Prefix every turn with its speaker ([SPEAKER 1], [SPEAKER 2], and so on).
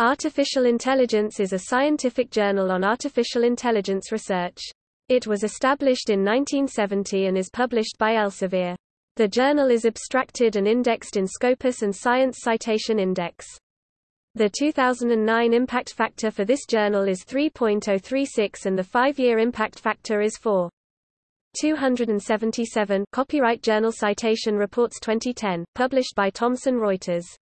[SPEAKER 1] Artificial Intelligence is a scientific journal on artificial intelligence research. It was established in 1970 and is published by Elsevier. The journal is abstracted and indexed in Scopus and Science Citation Index. The 2009 impact factor for this journal is 3.036 and the five-year impact factor is 4. 277 Copyright Journal Citation Reports 2010, published by Thomson Reuters